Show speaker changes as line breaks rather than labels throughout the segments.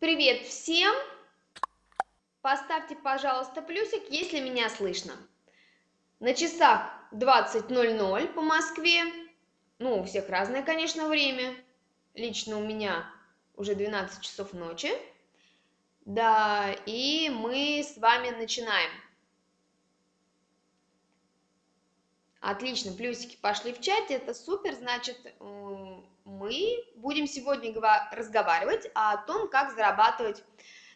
Привет всем! Поставьте, пожалуйста, плюсик, если меня слышно. На часах 20.00 по Москве. Ну, у всех разное, конечно, время. Лично у меня уже 12 часов ночи. Да, и мы с вами начинаем. Отлично, плюсики пошли в чате, это супер, значит, мы будем сегодня разговаривать о том, как зарабатывать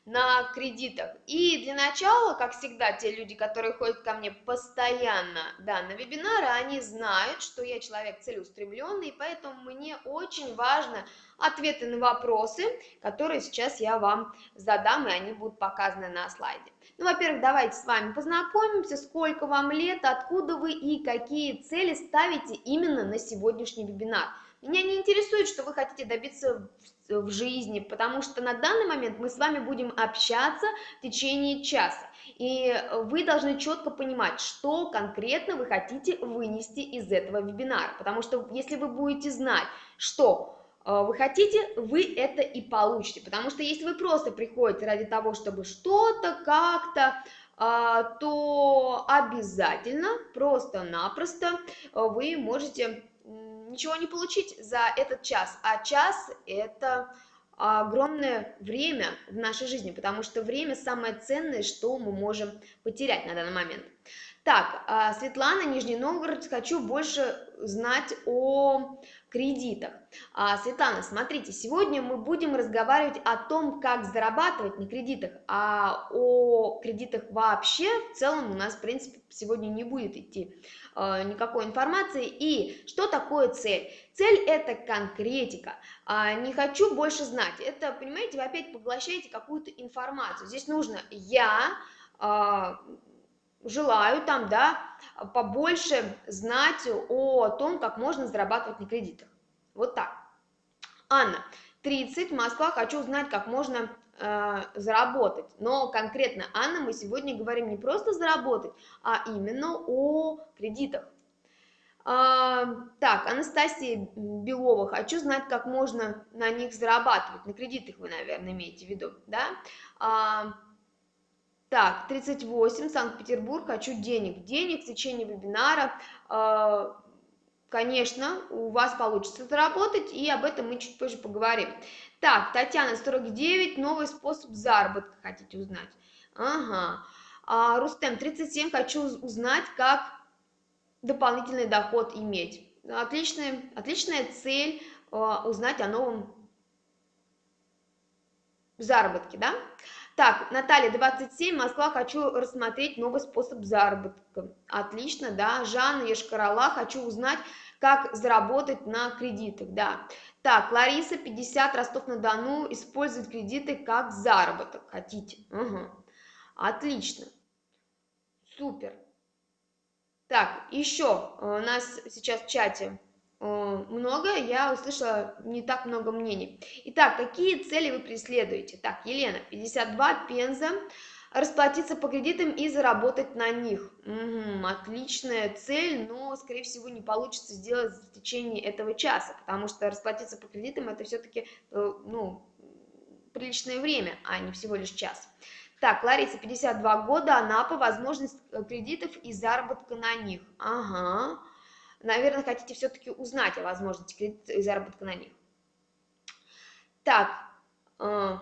на кредитах. И для начала, как всегда, те люди, которые ходят ко мне постоянно да, на вебинары, они знают, что я человек целеустремленный, поэтому мне очень важно ответы на вопросы, которые сейчас я вам задам, и они будут показаны на слайде. Ну, во-первых, давайте с вами познакомимся, сколько вам лет, откуда вы и какие цели ставите именно на сегодняшний вебинар. Меня не интересует, что вы хотите добиться в жизни, потому что на данный момент мы с вами будем общаться в течение часа. И вы должны четко понимать, что конкретно вы хотите вынести из этого вебинара. Потому что если вы будете знать, что э, вы хотите, вы это и получите. Потому что если вы просто приходите ради того, чтобы что-то как-то а, то обязательно, просто-напросто вы можете ничего не получить за этот час, а час это огромное время в нашей жизни, потому что время самое ценное, что мы можем потерять на данный момент. Так, а, Светлана, Нижний Новгород, хочу больше знать о кредитах. А, Светлана, смотрите, сегодня мы будем разговаривать о том, как зарабатывать на кредитах, а о кредитах вообще в целом у нас, в принципе, сегодня не будет идти э, никакой информации. И что такое цель? Цель – это конкретика. А, не хочу больше знать. Это, понимаете, вы опять поглощаете какую-то информацию. Здесь нужно «я», э, желаю там, да, побольше знать о том, как можно зарабатывать на кредитах. Вот так. Анна, 30, Москва, хочу узнать, как можно э, заработать. Но конкретно, Анна, мы сегодня говорим не просто заработать, а именно о кредитах. А, так, Анастасия Белова, хочу знать, как можно на них зарабатывать. На кредитах вы, наверное, имеете в виду, да? А, так, 38, Санкт-Петербург, хочу денег. Денег в течение вебинара, э, конечно, у вас получится заработать, и об этом мы чуть позже поговорим. Так, Татьяна, 49, новый способ заработка хотите узнать. Ага. А, Рустем, 37, хочу узнать, как дополнительный доход иметь. Отличная, отличная цель э, узнать о новом заработке, да? Так, Наталья, 27, Москва, хочу рассмотреть новый способ заработка. Отлично, да. Жанна Ешкарала, хочу узнать, как заработать на кредитах, да. Так, Лариса, 50, Ростов-на-Дону, использовать кредиты как заработок. Хотите? Угу. Отлично. Супер. Так, еще у нас сейчас в чате Э, много, я услышала не так много мнений. Итак, какие цели вы преследуете? Так, Елена, 52, Пенза, расплатиться по кредитам и заработать на них. Угу, отличная цель, но, скорее всего, не получится сделать в течение этого часа, потому что расплатиться по кредитам это все-таки, э, ну, приличное время, а не всего лишь час. Так, Лариса, 52 года, Анапа, возможность э, кредитов и заработка на них. Ага, наверное, хотите все-таки узнать о возможности кредита и заработка на них. Так, э,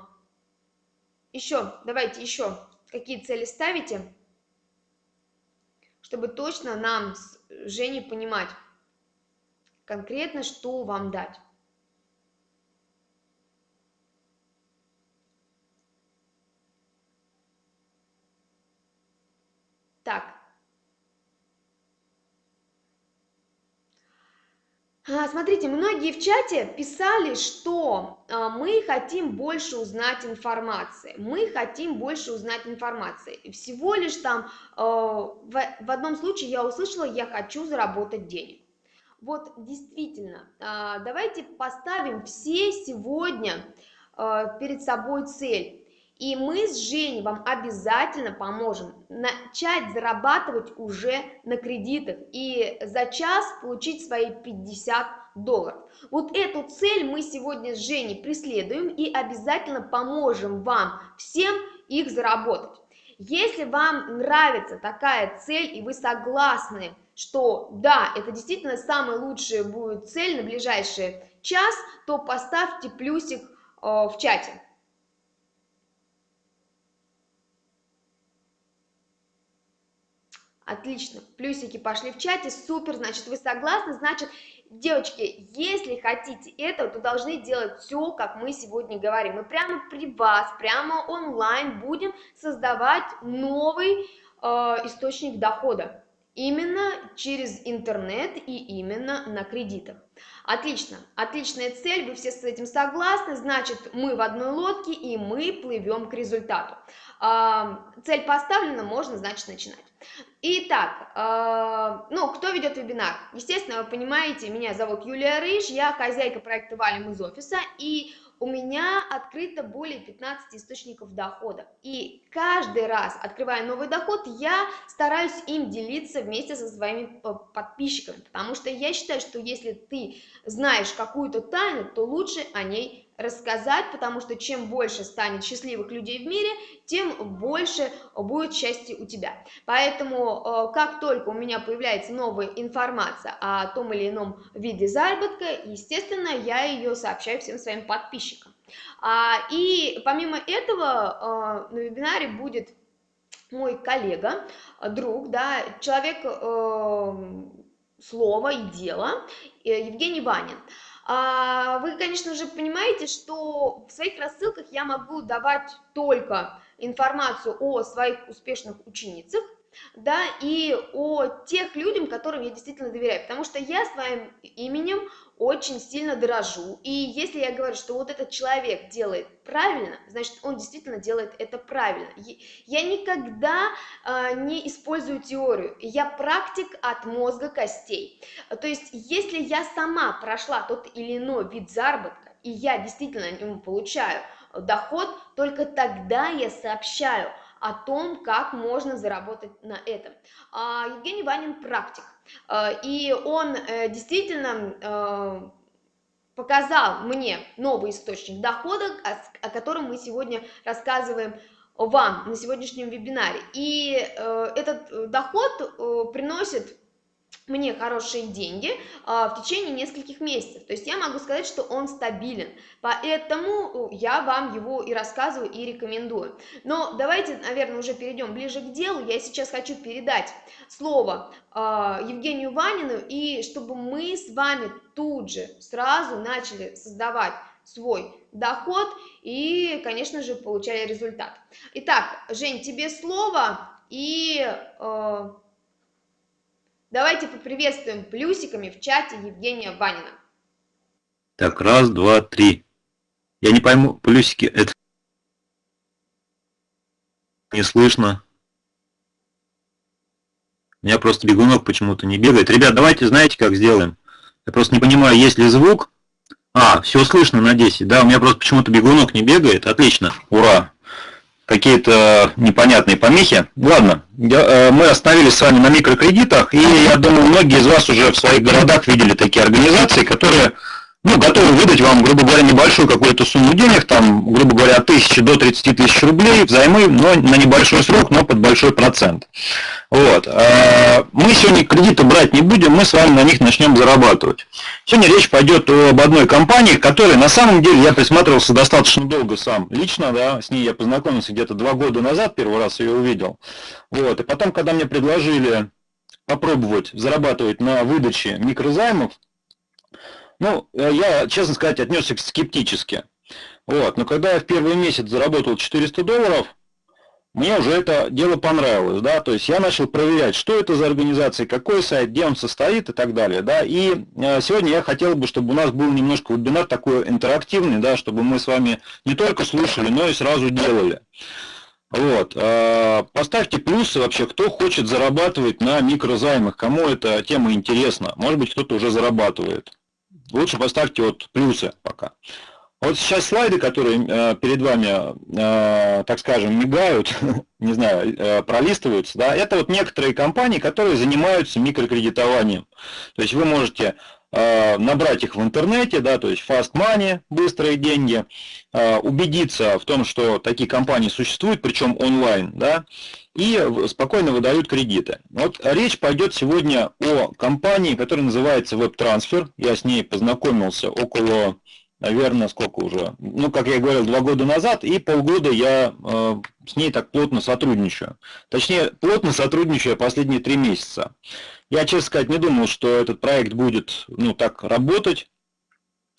еще, давайте еще, какие цели ставите, чтобы точно нам с Женей понимать конкретно, что вам дать. Так, А, смотрите, многие в чате писали, что а, мы хотим больше узнать информации, мы хотим больше узнать информации. И всего лишь там а, в одном случае я услышала, я хочу заработать денег. Вот действительно, давайте поставим все сегодня перед собой цель и мы с Женей вам обязательно поможем начать зарабатывать уже на кредитах и за час получить свои 50 долларов. Вот эту цель мы сегодня с Женей преследуем и обязательно поможем вам всем их заработать. Если вам нравится такая цель и вы согласны, что да, это действительно самая лучшая будет цель на ближайший час, то поставьте плюсик э, в чате. Отлично, плюсики пошли в чате, супер, значит, вы согласны, значит, девочки, если хотите этого, то должны делать все, как мы сегодня говорим. Мы прямо при вас, прямо онлайн будем создавать новый э, источник дохода. Именно через интернет и именно на кредитах. Отлично, отличная цель, вы все с этим согласны, значит, мы в одной лодке и мы плывем к результату. А, цель поставлена, можно, значит, начинать. Итак, э, ну, кто ведет вебинар? Естественно, вы понимаете, меня зовут Юлия Рыж, я хозяйка проекта Валим из офиса, и у меня открыто более 15 источников дохода. И каждый раз, открывая новый доход, я стараюсь им делиться вместе со своими э, подписчиками, потому что я считаю, что если ты знаешь какую-то тайну, то лучше о ней рассказать, потому что чем больше станет счастливых людей в мире, тем больше будет счастья у тебя. Поэтому, э, как только у меня появляется новая информация о том или ином виде заработка, естественно, я ее сообщаю всем своим подписчикам. А, и помимо этого э, на вебинаре будет мой коллега, друг, да, человек э, слова и дела, Евгений Ванин. А, вы, конечно же, понимаете, что в своих рассылках я могу давать только информацию о своих успешных ученицах, да, и о тех людям, которым я действительно доверяю, потому что я своим именем очень сильно дорожу, и если я говорю, что вот этот человек делает правильно, значит, он действительно делает это правильно. Я никогда э, не использую теорию, я практик от мозга костей. То есть, если я сама прошла тот или иной вид заработка, и я действительно ему получаю доход, только тогда я сообщаю о том, как можно заработать на этом. А, Евгений Ванин практик, а, и он э, действительно э, показал мне новый источник дохода, о котором мы сегодня рассказываем вам на сегодняшнем вебинаре. И э, этот доход приносит мне хорошие деньги а, в течение нескольких месяцев. То есть я могу сказать, что он стабилен. Поэтому я вам его и рассказываю, и рекомендую. Но давайте, наверное, уже перейдем ближе к делу. Я сейчас хочу передать слово а, Евгению Ванину, и чтобы мы с вами тут же сразу начали создавать свой доход и, конечно же, получали результат. Итак, Жень, тебе слово, и... Э, Давайте поприветствуем плюсиками в чате Евгения Ванина.
Так, раз, два, три. Я не пойму, плюсики это не слышно. У меня просто бегунок почему-то не бегает. Ребят, давайте, знаете, как сделаем? Я просто не понимаю, есть ли звук. А, все слышно на 10. Да, у меня просто почему-то бегунок не бегает. Отлично, ура какие-то непонятные помехи. Ладно, э, мы остановились с вами на микрокредитах, и я думаю, многие из вас уже в своих городах видели такие организации, которые ну, готовы выдать вам, грубо говоря, небольшую какую-то сумму денег, там, грубо говоря, от 1000 до 30 тысяч рублей взаймы, но на небольшой срок, но под большой процент. Вот. А, мы сегодня кредиты брать не будем, мы с вами на них начнем зарабатывать. Сегодня речь пойдет об одной компании, которой на самом деле я присматривался достаточно долго сам. Лично, да, с ней я познакомился где-то два года назад, первый раз ее увидел. Вот. И потом, когда мне предложили попробовать зарабатывать на выдаче микрозаймов, ну, э, я, честно сказать, отнесся скептически. Вот. Но когда я в первый месяц заработал 400 долларов, мне уже это дело понравилось, да, то есть я начал проверять, что это за организация, какой сайт, где он состоит и так далее, да, и э, сегодня я хотел бы, чтобы у нас был немножко вебинар такой интерактивный, да, чтобы мы с вами не только слушали, но и сразу делали. Вот, э, поставьте плюсы вообще, кто хочет зарабатывать на микрозаймах, кому эта тема интересна, может быть кто-то уже зарабатывает лучше поставьте вот плюсы пока. Вот сейчас слайды, которые э, перед вами, э, так скажем, мигают, не знаю, э, пролистываются, да, это вот некоторые компании, которые занимаются микрокредитованием. То есть вы можете набрать их в интернете, да, то есть fast money, быстрые деньги, э, убедиться в том, что такие компании существуют, причем онлайн, да, и спокойно выдают кредиты. Вот речь пойдет сегодня о компании, которая называется WebTransfer. Я с ней познакомился около наверное, сколько уже, ну, как я говорил, два года назад, и полгода я э, с ней так плотно сотрудничаю. Точнее, плотно сотрудничаю последние три месяца. Я, честно сказать, не думал, что этот проект будет, ну, так работать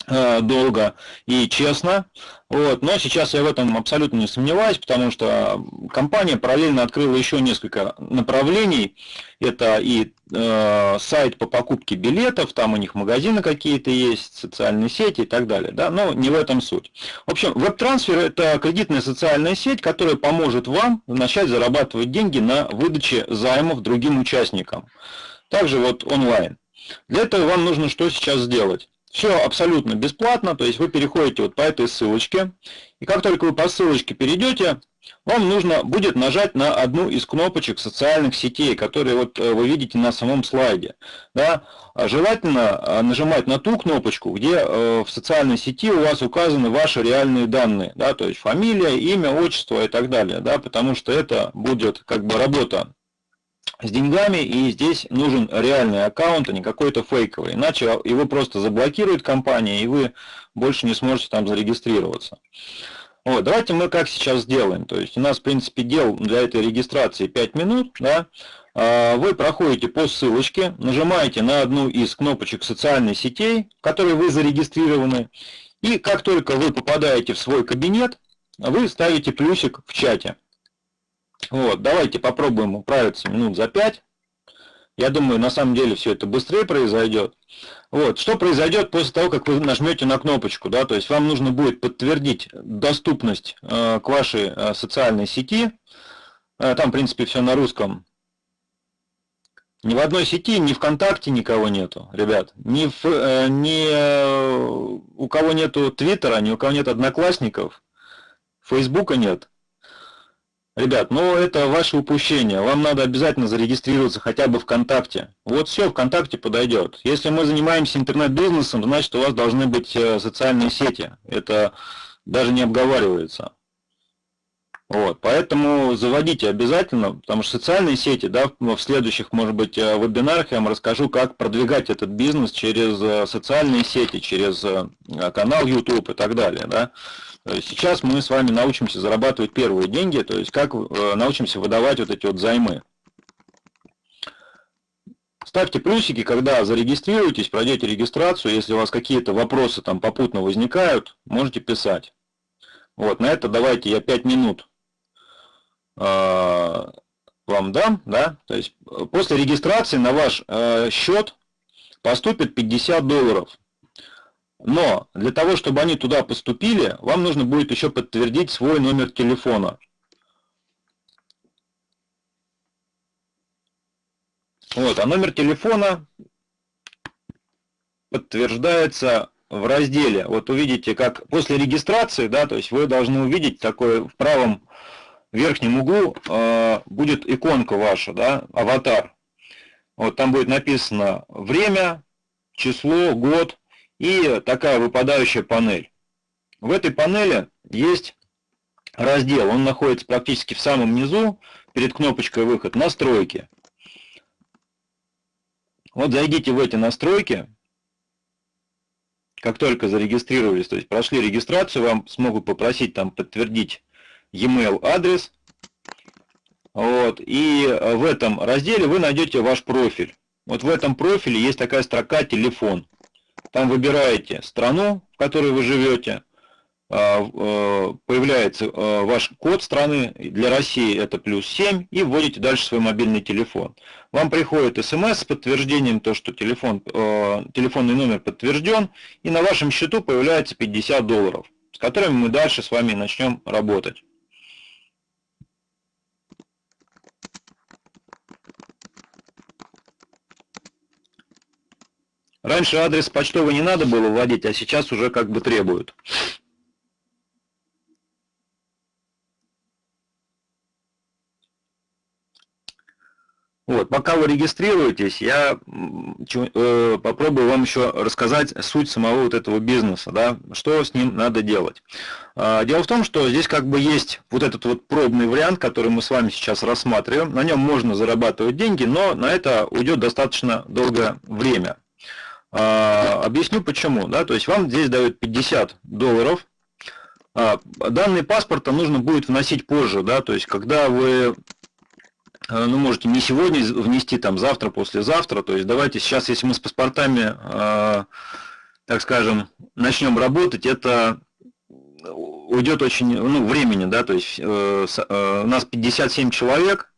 долго и честно. Вот. Но сейчас я в этом абсолютно не сомневаюсь, потому что компания параллельно открыла еще несколько направлений. Это и э, сайт по покупке билетов, там у них магазины какие-то есть, социальные сети и так далее. Да? Но не в этом суть. В общем, веб-трансфер – это кредитная социальная сеть, которая поможет вам начать зарабатывать деньги на выдаче займов другим участникам. Также вот онлайн. Для этого вам нужно что сейчас сделать? Все абсолютно бесплатно, то есть вы переходите вот по этой ссылочке, и как только вы по ссылочке перейдете, вам нужно будет нажать на одну из кнопочек социальных сетей, которые вот э, вы видите на самом слайде. Да? А желательно э, нажимать на ту кнопочку, где э, в социальной сети у вас указаны ваши реальные данные, да? то есть фамилия, имя, отчество и так далее, да? потому что это будет как бы работа с деньгами, и здесь нужен реальный аккаунт, а не какой-то фейковый. Иначе его просто заблокирует компания, и вы больше не сможете там зарегистрироваться. Вот, давайте мы как сейчас сделаем. То есть у нас, в принципе, дел для этой регистрации 5 минут. Да? А, вы проходите по ссылочке, нажимаете на одну из кнопочек социальной сетей, в которой вы зарегистрированы. И как только вы попадаете в свой кабинет, вы ставите плюсик в чате. Вот, давайте попробуем управиться минут за 5. Я думаю, на самом деле все это быстрее произойдет. Вот, что произойдет после того, как вы нажмете на кнопочку, да, то есть вам нужно будет подтвердить доступность э, к вашей э, социальной сети. Э, там, в принципе, все на русском. Ни в одной сети, ни ВКонтакте никого нету, ребят. Ни, в, э, ни э, у кого нету Твиттера, ни у кого нет Одноклассников, Фейсбука нет. Ребят, ну это ваше упущение. Вам надо обязательно зарегистрироваться хотя бы ВКонтакте. Вот все, ВКонтакте подойдет. Если мы занимаемся интернет-бизнесом, значит у вас должны быть э, социальные сети. Это даже не обговаривается. Вот, поэтому заводите обязательно, потому что социальные сети, да, в следующих, может быть, э, вебинарах я вам расскажу, как продвигать этот бизнес через э, социальные сети, через канал YouTube и так далее, да. Сейчас мы с вами научимся зарабатывать первые деньги, то есть как э, научимся выдавать вот эти вот займы. Ставьте плюсики, когда зарегистрируетесь, пройдете регистрацию. Если у вас какие-то вопросы там попутно возникают, можете писать. Вот, на это давайте я 5 минут э, вам дам, да, то есть э, после регистрации на ваш э, счет поступит 50 долларов. Но для того, чтобы они туда поступили, вам нужно будет еще подтвердить свой номер телефона. Вот, а номер телефона подтверждается в разделе. Вот увидите, как после регистрации, да, то есть вы должны увидеть такой в правом верхнем углу э, будет иконка ваша, да, аватар. Вот там будет написано время, число, год, и такая выпадающая панель. В этой панели есть раздел, он находится практически в самом низу, перед кнопочкой выход, настройки. Вот зайдите в эти настройки, как только зарегистрировались, то есть прошли регистрацию, вам смогут попросить там подтвердить e-mail адрес. Вот, и в этом разделе вы найдете ваш профиль. Вот в этом профиле есть такая строка «Телефон». Там выбираете страну, в которой вы живете, а, э, появляется э, ваш код страны, для России это плюс 7, и вводите дальше свой мобильный телефон. Вам приходит смс с подтверждением, то, что телефон, э, телефонный номер подтвержден, и на вашем счету появляется 50 долларов, с которыми мы дальше с вами начнем работать. Раньше адрес почтовый не надо было вводить, а сейчас уже как бы требуют. Вот, пока вы регистрируетесь, я э, попробую вам еще рассказать суть самого вот этого бизнеса, да, что с ним надо делать. Э, дело в том, что здесь как бы есть вот этот вот пробный вариант, который мы с вами сейчас рассматриваем. На нем можно зарабатывать деньги, но на это уйдет достаточно долгое время. Э, объясню почему. Да, то есть вам здесь дают 50 долларов. Э, данные паспорта нужно будет вносить позже, да, то есть когда вы Э, ну, можете не сегодня внести, там, завтра, послезавтра. То есть давайте сейчас, если мы с паспортами, э, так скажем, начнем работать, это уйдет очень, ну, времени, да, то есть э, э, у нас 57 человек,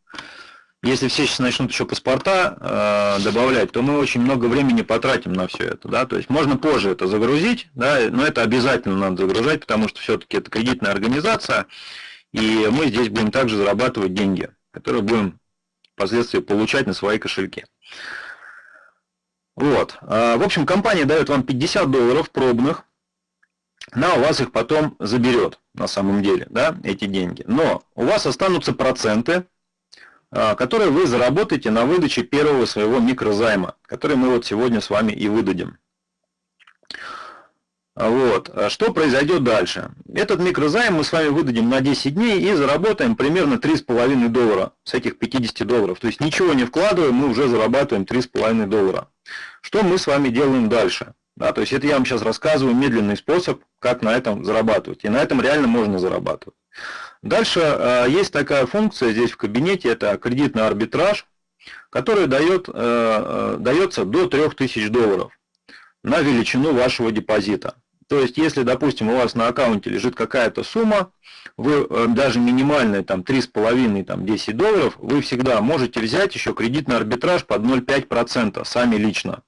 если все сейчас начнут еще паспорта э, добавлять, то мы очень много времени потратим на все это, да, то есть можно позже это загрузить, да, но это обязательно надо загружать, потому что все-таки это кредитная организация, и мы здесь будем также зарабатывать деньги которые будем впоследствии получать на свои кошельки. Вот. А, в общем, компания дает вам 50 долларов пробных, она у вас их потом заберет на самом деле, да, эти деньги. Но у вас останутся проценты, которые вы заработаете на выдаче первого своего микрозайма, который мы вот сегодня с вами и выдадим. Вот. А что произойдет дальше? Этот микрозайм мы с вами выдадим на 10 дней и заработаем примерно 3,5 доллара с этих 50 долларов. То есть ничего не вкладываем, мы уже зарабатываем 3,5 доллара. Что мы с вами делаем дальше? Да, то есть это я вам сейчас рассказываю медленный способ, как на этом зарабатывать. И на этом реально можно зарабатывать. Дальше э, есть такая функция здесь в кабинете, это кредитный арбитраж, который дает, э, э, дается до 3000 долларов на величину вашего депозита. То есть, если, допустим, у вас на аккаунте лежит какая-то сумма, вы даже минимальная, там, 3,5, там, 10 долларов, вы всегда можете взять еще кредитный арбитраж под 0,5% сами лично.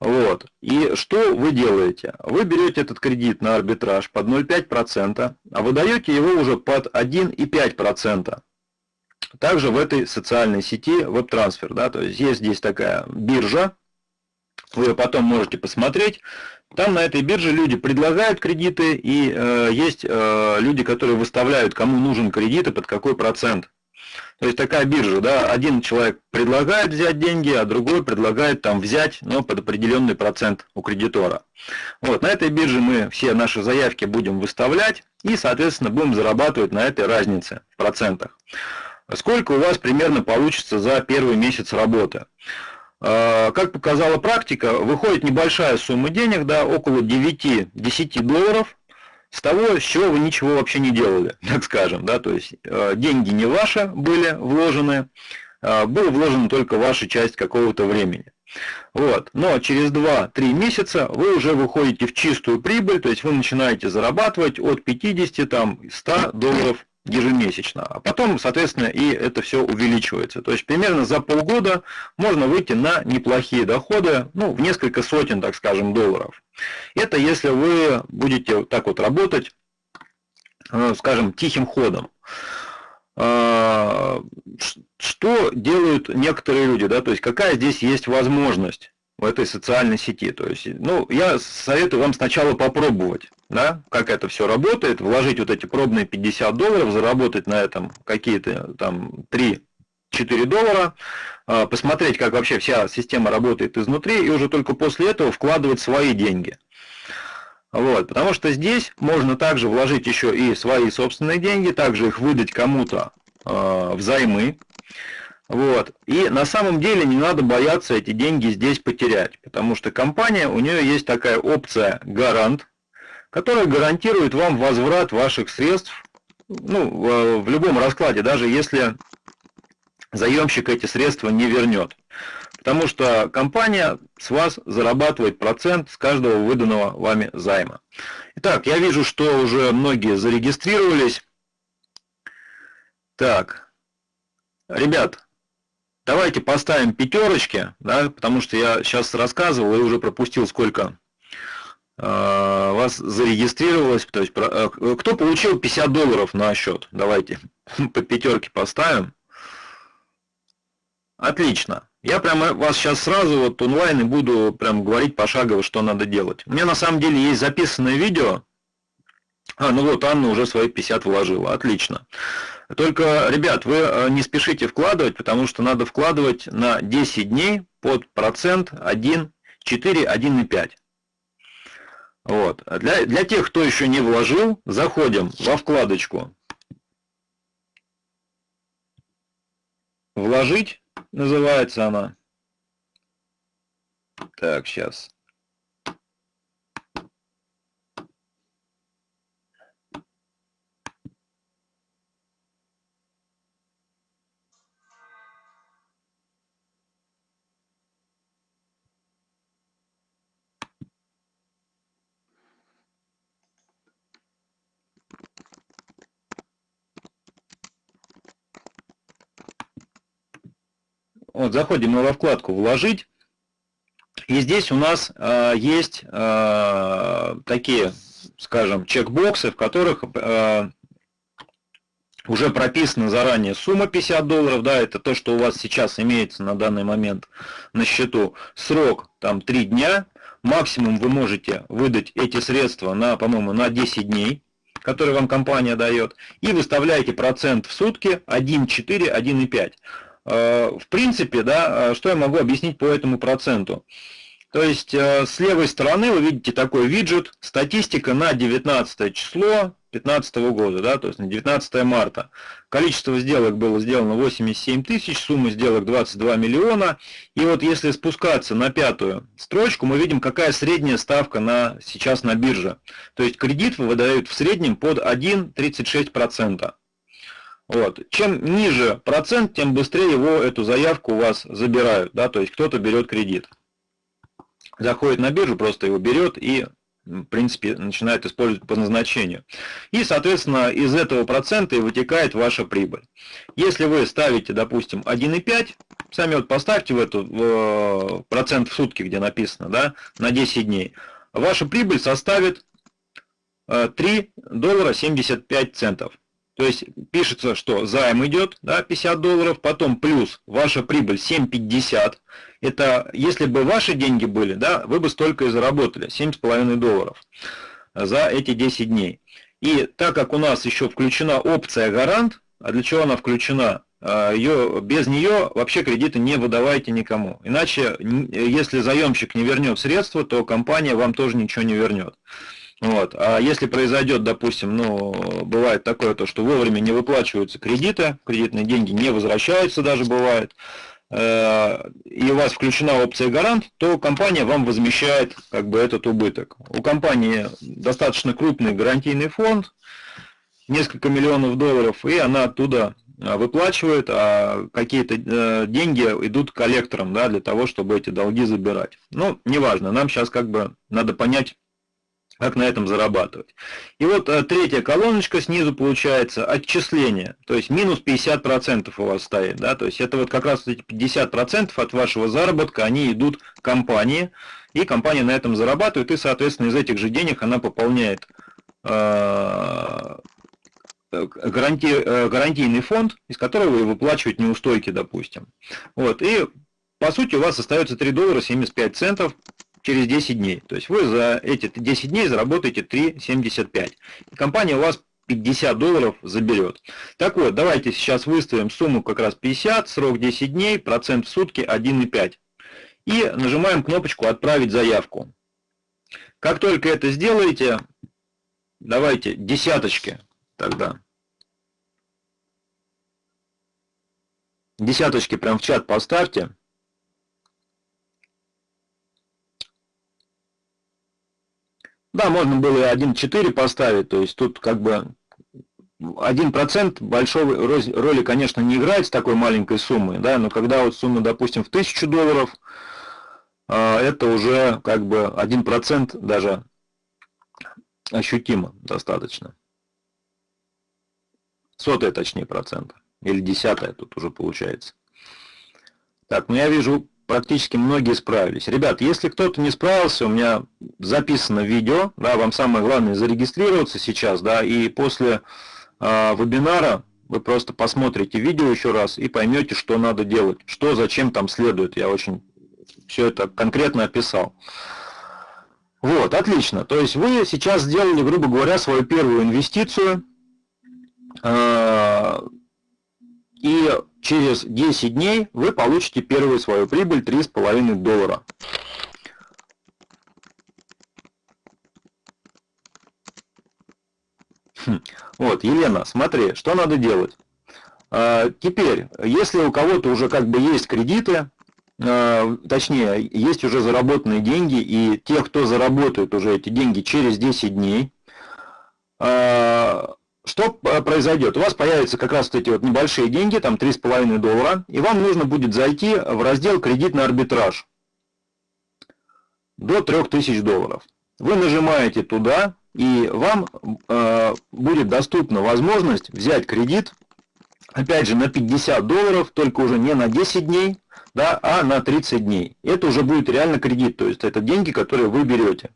Вот. И что вы делаете? Вы берете этот кредит на арбитраж под 0,5%, а выдаете его уже под 1,5%. Также в этой социальной сети WebTransfer. Да, то есть есть здесь такая биржа, вы ее потом можете посмотреть. Там на этой бирже люди предлагают кредиты, и э, есть э, люди, которые выставляют, кому нужен кредит и под какой процент. То есть такая биржа, да, один человек предлагает взять деньги, а другой предлагает там взять, но под определенный процент у кредитора. Вот, на этой бирже мы все наши заявки будем выставлять и, соответственно, будем зарабатывать на этой разнице в процентах. Сколько у вас примерно получится за первый месяц работы? А, как показала практика, выходит небольшая сумма денег, да, около 9-10 долларов, с того, с чего вы ничего вообще не делали, так скажем, да, то есть а, деньги не ваши были вложены, а, была вложена только ваша часть какого-то времени. Вот. Но через 2-3 месяца вы уже выходите в чистую прибыль, то есть вы начинаете зарабатывать от 50 там, 100 долларов ежемесячно. А потом, соответственно, и это все увеличивается. То есть примерно за полгода можно выйти на неплохие доходы, ну, в несколько сотен, так скажем, долларов. Это если вы будете так вот работать, э, скажем, тихим ходом. А, что делают некоторые люди, да, то есть какая здесь есть возможность в этой социальной сети. То есть, ну, я советую вам сначала попробовать, да, как это все работает, вложить вот эти пробные 50 долларов, заработать на этом какие-то там 3-4 доллара, посмотреть, как вообще вся система работает изнутри, и уже только после этого вкладывать свои деньги. Вот, потому что здесь можно также вложить еще и свои собственные деньги, также их выдать кому-то э, взаймы, вот. И на самом деле не надо бояться эти деньги здесь потерять, потому что компания, у нее есть такая опция гарант, которая гарантирует вам возврат ваших средств ну, в любом раскладе, даже если заемщик эти средства не вернет. Потому что компания с вас зарабатывает процент с каждого выданного вами займа. Итак, я вижу, что уже многие зарегистрировались. Так, ребят, Давайте поставим пятерочки, да, потому что я сейчас рассказывал и уже пропустил, сколько э, вас зарегистрировалось. То есть, э, кто получил 50 долларов на счет? Давайте по пятерке поставим. Отлично. Я прямо вас сейчас сразу вот онлайн и буду прям говорить пошагово, что надо делать. У меня на самом деле есть записанное видео. А, ну вот Анна уже свои 50 вложила. Отлично. Только, ребят, вы э, не спешите вкладывать, потому что надо вкладывать на 10 дней под процент 1, 4, 1,5. Вот. Для, для тех, кто еще не вложил, заходим во вкладочку «Вложить» называется она. Так, сейчас. Вот, заходим мы во вкладку «Вложить». И здесь у нас э, есть э, такие, скажем, чекбоксы, в которых э, уже прописана заранее сумма 50 долларов, да, это то, что у вас сейчас имеется на данный момент на счету. Срок там 3 дня, максимум вы можете выдать эти средства на, по-моему, на 10 дней, которые вам компания дает, и выставляете процент в сутки 1,4, 1,5. Э, в принципе, да, э, что я могу объяснить по этому проценту? То есть э, с левой стороны вы видите такой виджет, статистика на 19 число 2015 года, да, то есть на 19 марта. Количество сделок было сделано 87 тысяч, сумма сделок 22 миллиона. И вот если спускаться на пятую строчку, мы видим, какая средняя ставка на, сейчас на бирже. То есть кредит выдают в среднем под 1,36%. Вот. Чем ниже процент, тем быстрее его эту заявку у вас забирают. Да? То есть кто-то берет кредит. Заходит на биржу, просто его берет и в принципе, начинает использовать по назначению. И, соответственно, из этого процента и вытекает ваша прибыль. Если вы ставите, допустим, 1,5, сами вот поставьте в эту в процент в сутки, где написано, да, на 10 дней, ваша прибыль составит 3 э, доллара 75 центов. То есть пишется, что займ идет, да, 50 долларов, потом плюс ваша прибыль 7,50. Это если бы ваши деньги были, да, вы бы столько и заработали, 7,5 долларов за эти 10 дней. И так как у нас еще включена опция гарант, а для чего она включена? А, Ее, без нее вообще кредиты не выдавайте никому. Иначе, если заемщик не вернет средства, то компания вам тоже ничего не вернет. Вот. А если произойдет, допустим, ну, бывает такое, то, что вовремя не выплачиваются кредиты, кредитные деньги не возвращаются даже бывает, э, и у вас включена опция гарант, то компания вам возмещает как бы этот убыток. У компании достаточно крупный гарантийный фонд, несколько миллионов долларов, и она оттуда э, выплачивает, а какие-то э, деньги идут коллекторам да, для того, чтобы эти долги забирать. Ну, неважно, нам сейчас как бы надо понять, как на этом зарабатывать. И вот а, третья колоночка снизу получается отчисление, то есть минус 50% у вас стоит, да, то есть это вот как раз эти 50% от вашего заработка, они идут компании, и компания на этом зарабатывает, и, соответственно, из этих же денег она пополняет э, гаранти, э, гарантийный фонд, из которого вы выплачиваете неустойки, допустим. Вот, и по сути у вас остается 3 доллара 75 центов через 10 дней. То есть вы за эти 10 дней заработаете 3,75. Компания у вас 50 долларов заберет. Так вот, давайте сейчас выставим сумму как раз 50, срок 10 дней, процент в сутки 1,5. И нажимаем кнопочку «Отправить заявку». Как только это сделаете, давайте десяточки тогда. Десяточки прям в чат поставьте. Да, можно было и 1.4 поставить, то есть тут как бы 1% большой роли, конечно, не играет с такой маленькой суммой, да, но когда вот сумма, допустим, в 1000 долларов, а, это уже как бы 1% даже ощутимо достаточно. Сотая, точнее, процента. Или десятая тут уже получается. Так, ну я вижу практически многие справились. Ребят, если кто-то не справился, у меня записано видео, да, вам самое главное зарегистрироваться сейчас, да, и после э, вебинара вы просто посмотрите видео еще раз и поймете, что надо делать, что, зачем там следует. Я очень все это конкретно описал. Вот, отлично. То есть вы сейчас сделали, грубо говоря, свою первую инвестицию. Э, и через 10 дней вы получите первую свою прибыль 3,5 доллара. Хм. Вот, Елена, смотри, что надо делать. А, теперь, если у кого-то уже как бы есть кредиты, а, точнее, есть уже заработанные деньги, и те, кто заработает уже эти деньги через 10 дней, а, что произойдет? У вас появятся как раз вот эти вот небольшие деньги, там 3,5 доллара, и вам нужно будет зайти в раздел «Кредитный арбитраж» до 3000 долларов. Вы нажимаете туда, и вам э, будет доступна возможность взять кредит, опять же, на 50 долларов, только уже не на 10 дней, да, а на 30 дней. Это уже будет реально кредит, то есть это деньги, которые вы берете.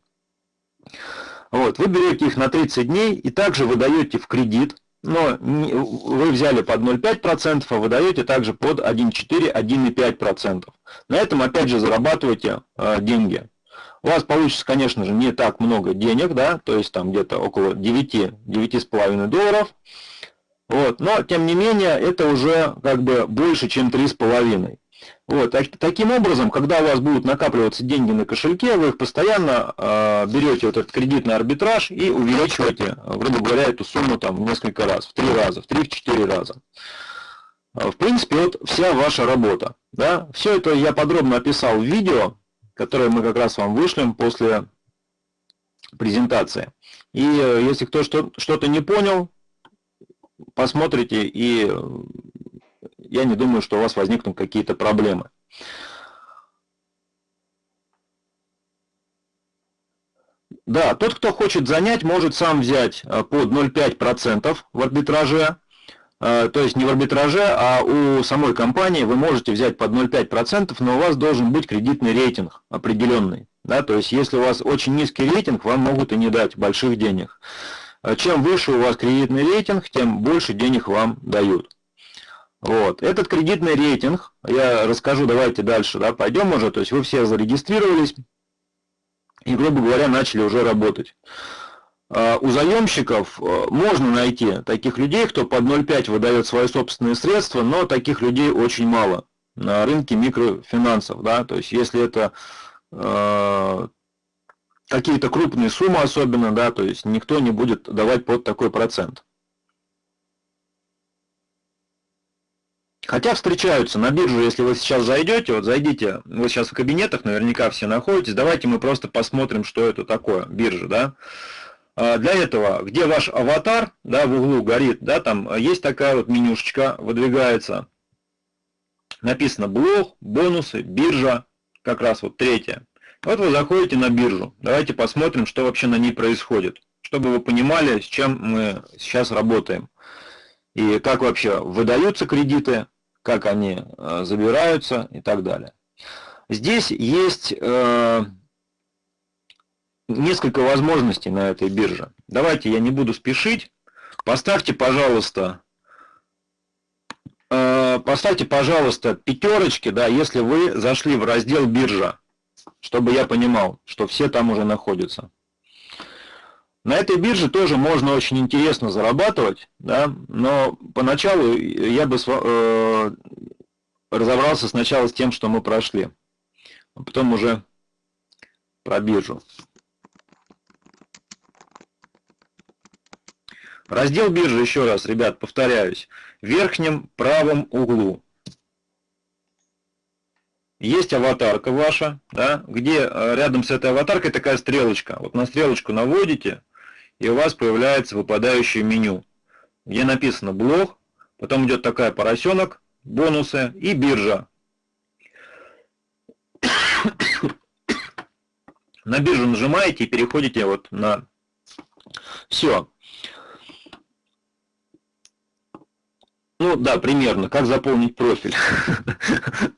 Вот, вы берете их на 30 дней и также выдаете в кредит, но вы взяли под 0,5%, а выдаете также под 1,4-1,5%. На этом опять же зарабатываете э, деньги. У вас получится, конечно же, не так много денег, да, то есть там где-то около 9, 9,5 долларов. Вот, но тем не менее это уже как бы больше, чем 3,5. Вот, так, таким образом, когда у вас будут накапливаться деньги на кошельке, вы их постоянно э, берете вот этот кредитный арбитраж и увеличиваете, грубо говоря, эту сумму там в несколько раз, в три раза, в три-четыре раза. В принципе, вот вся ваша работа. Да? Все это я подробно описал в видео, которые мы как раз вам вышлем после презентации. И э, если кто что-то не понял, посмотрите, и я не думаю, что у вас возникнут какие-то проблемы. Да, тот, кто хочет занять, может сам взять э, под 0,5% в арбитраже, Э, то есть не в арбитраже, а у самой компании вы можете взять под 0,5%, но у вас должен быть кредитный рейтинг определенный. Да? То есть если у вас очень низкий рейтинг, вам могут и не дать больших денег. Э, чем выше у вас кредитный рейтинг, тем больше денег вам дают. Вот. Этот кредитный рейтинг, я расскажу, давайте дальше, да, пойдем уже, то есть вы все зарегистрировались и, грубо говоря, начали уже работать. А, у заемщиков э, можно найти таких людей, кто под 0,5 выдает свои собственные средства, но таких людей очень мало на рынке микрофинансов. Да? То есть если это э, какие-то крупные суммы особенно, да, то есть никто не будет давать под такой процент. Хотя встречаются на биржу, если вы сейчас зайдете, вот зайдите, вы сейчас в кабинетах наверняка все находитесь, давайте мы просто посмотрим, что это такое, биржа, да. А, для этого, где ваш аватар, да, в углу горит, да, там есть такая вот менюшечка, выдвигается. Написано блог, бонусы, биржа, как раз вот третья. Вот вы заходите на биржу. Давайте посмотрим, что вообще на ней происходит, чтобы вы понимали, с чем мы сейчас работаем. И как вообще выдаются кредиты, как они э, забираются и так далее. Здесь есть э, несколько возможностей на этой бирже. Давайте я не буду спешить. Поставьте, пожалуйста, э, поставьте, пожалуйста, пятерочки, да, если вы зашли в раздел биржа, чтобы я понимал, что все там уже находятся. На этой бирже тоже можно очень интересно зарабатывать, да, но поначалу я бы э, разобрался сначала с тем, что мы прошли, а потом уже про биржу. Раздел биржи, еще раз, ребят, повторяюсь, в верхнем правом углу. Есть аватарка ваша, да, где э, рядом с этой аватаркой такая стрелочка. Вот на стрелочку наводите, и у вас появляется выпадающее меню, где написано блог, потом идет такая поросенок, бонусы и биржа. На биржу нажимаете и переходите вот на все. Ну да, примерно, как заполнить профиль.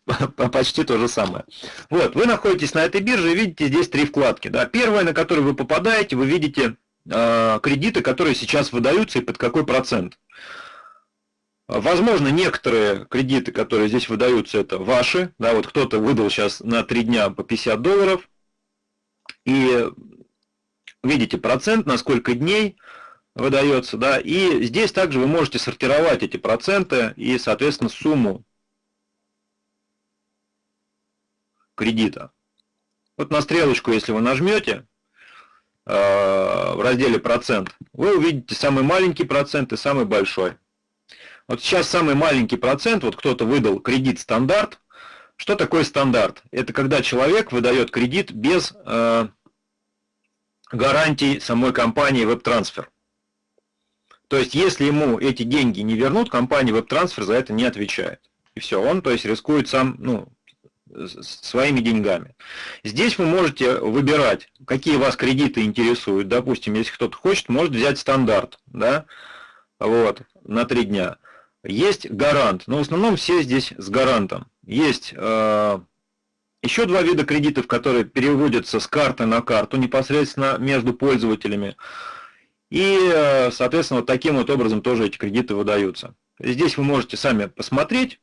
Почти то же самое. Вот, вы находитесь на этой бирже и видите здесь три вкладки. Да. Первая, на которую вы попадаете, вы видите кредиты, которые сейчас выдаются и под какой процент. Возможно, некоторые кредиты, которые здесь выдаются, это ваши. Да, вот кто-то выдал сейчас на 3 дня по 50 долларов. И видите процент, на сколько дней, выдается, да, и здесь также вы можете сортировать эти проценты и, соответственно, сумму кредита. Вот на стрелочку, если вы нажмете э, в разделе процент, вы увидите самый маленький процент и самый большой. Вот сейчас самый маленький процент, вот кто-то выдал кредит стандарт. Что такое стандарт? Это когда человек выдает кредит без э, гарантий самой компании WebTransfer. То есть, если ему эти деньги не вернут, компания WebTransfer за это не отвечает. И все, он, то есть, рискует сам, ну, своими деньгами. Здесь вы можете выбирать, какие вас кредиты интересуют. Допустим, если кто-то хочет, может взять стандарт, да, вот, на три дня. Есть гарант, но в основном все здесь с гарантом. Есть э, еще два вида кредитов, которые переводятся с карты на карту непосредственно между пользователями. И, э, соответственно, вот таким вот образом тоже эти кредиты выдаются. Здесь вы можете сами посмотреть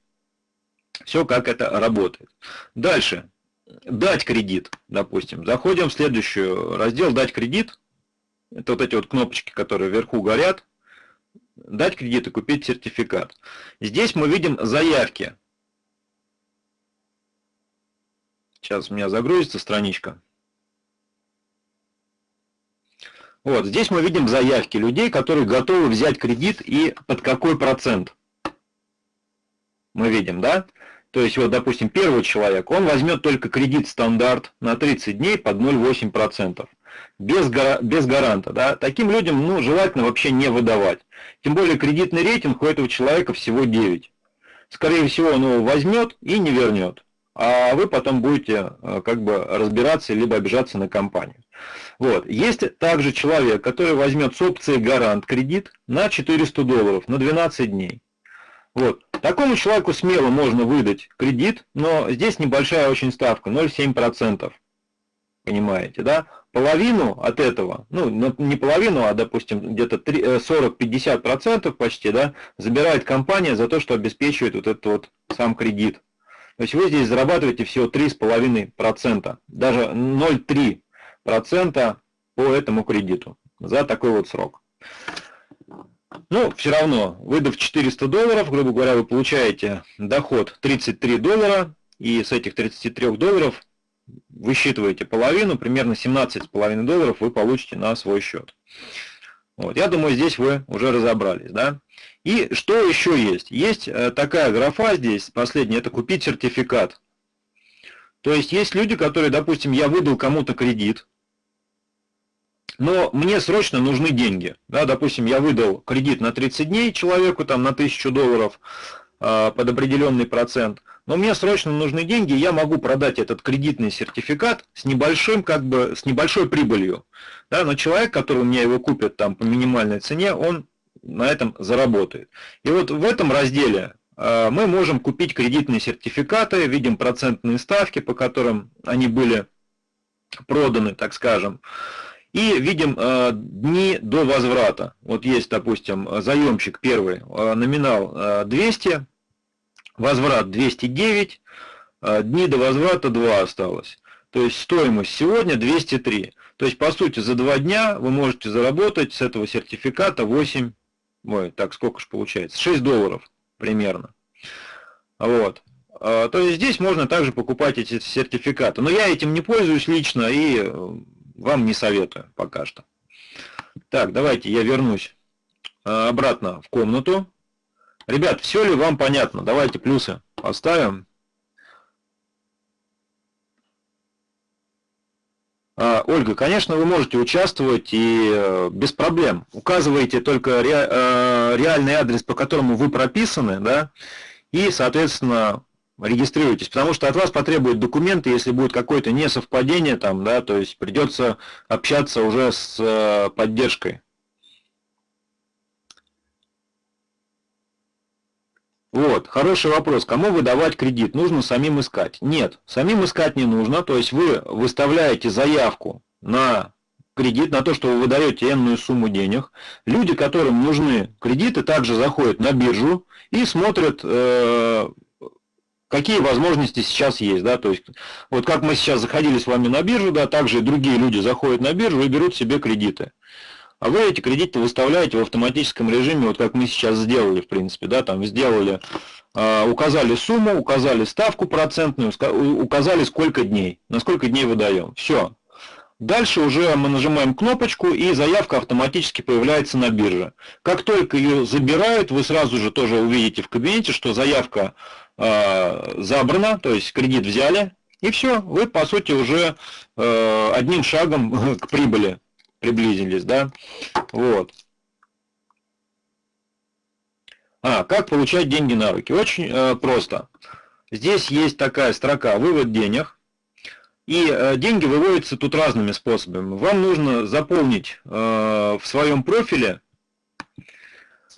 все, как это работает. Дальше. Дать кредит, допустим. Заходим в следующий раздел «Дать кредит». Это вот эти вот кнопочки, которые вверху горят дать кредит и купить сертификат. Здесь мы видим заявки. Сейчас у меня загрузится страничка. Вот, здесь мы видим заявки людей, которые готовы взять кредит и под какой процент. Мы видим, да? То есть, вот, допустим, первый человек, он возьмет только кредит стандарт на 30 дней под 0,8% без, без гаранта. Да? Таким людям ну, желательно вообще не выдавать. Тем более кредитный рейтинг у этого человека всего 9. Скорее всего, он его возьмет и не вернет. А вы потом будете э, как бы разбираться, либо обижаться на компанию. Вот. Есть также человек, который возьмет с опцией гарант кредит на 400 долларов на 12 дней. Вот. Такому человеку смело можно выдать кредит, но здесь небольшая очень ставка, 0,7%. Понимаете, да? половину от этого, ну, не половину, а, допустим, где-то 40-50% почти, да, забирает компания за то, что обеспечивает вот этот вот сам кредит. То есть вы здесь зарабатываете всего 3,5%, даже 0,3% по этому кредиту за такой вот срок. Ну, все равно, выдав 400 долларов, грубо говоря, вы получаете доход 33 доллара, и с этих 33 долларов высчитываете половину, примерно 17,5 долларов вы получите на свой счет. Вот, я думаю, здесь вы уже разобрались. Да? И что еще есть? Есть э, такая графа здесь, последняя, это купить сертификат. То есть есть люди, которые, допустим, я выдал кому-то кредит, но мне срочно нужны деньги. Да, допустим, я выдал кредит на 30 дней человеку, там, на 1000 долларов э, под определенный процент – но мне срочно нужны деньги, я могу продать этот кредитный сертификат с небольшим, как бы, с небольшой прибылью. Да, но человек, который у меня его купит там по минимальной цене, он на этом заработает. И вот в этом разделе э, мы можем купить кредитные сертификаты, видим процентные ставки, по которым они были проданы, так скажем. И видим э, дни до возврата. Вот есть, допустим, заемщик первый, э, номинал э, 200, возврат 209, а дни до возврата 2 осталось. То есть стоимость сегодня 203. То есть, по сути, за 2 дня вы можете заработать с этого сертификата 8, ой, так сколько же получается, 6 долларов примерно. Вот. А, то есть здесь можно также покупать эти сертификаты. Но я этим не пользуюсь лично и э, вам не советую пока что. Так, давайте я вернусь а, обратно в комнату. Ребят, все ли вам понятно? Давайте плюсы поставим. А, Ольга, конечно, вы можете участвовать и э, без проблем. Указываете только э, реальный адрес, по которому вы прописаны, да, и, соответственно, регистрируйтесь, потому что от вас потребуют документы, если будет какое-то несовпадение там, да, то есть придется общаться уже с э, поддержкой. Вот, хороший вопрос. Кому выдавать кредит? Нужно самим искать? Нет, самим искать не нужно. То есть вы выставляете заявку на кредит, на то, что вы выдаете энную сумму денег. Люди, которым нужны кредиты, также заходят на биржу и смотрят, э, какие возможности сейчас есть. Да? То есть, вот как мы сейчас заходили с вами на биржу, да, также другие люди заходят на биржу и берут себе кредиты. а вы эти кредиты выставляете в автоматическом режиме, вот как мы сейчас сделали, в принципе, да, там сделали, э, указали сумму, указали ставку процентную, указали сколько дней, на сколько дней выдаем. Все. Дальше уже мы нажимаем кнопочку, и заявка автоматически появляется на бирже. Как только ее забирают, вы сразу же тоже увидите в кабинете, что заявка э, забрана, то есть кредит взяли, и все, вы по сути уже э, одним шагом к прибыли приблизились, да, вот. А, как получать деньги на руки? Очень э, просто. Здесь есть такая строка «Вывод денег». И э, деньги выводятся тут разными способами. Вам нужно заполнить э, в своем профиле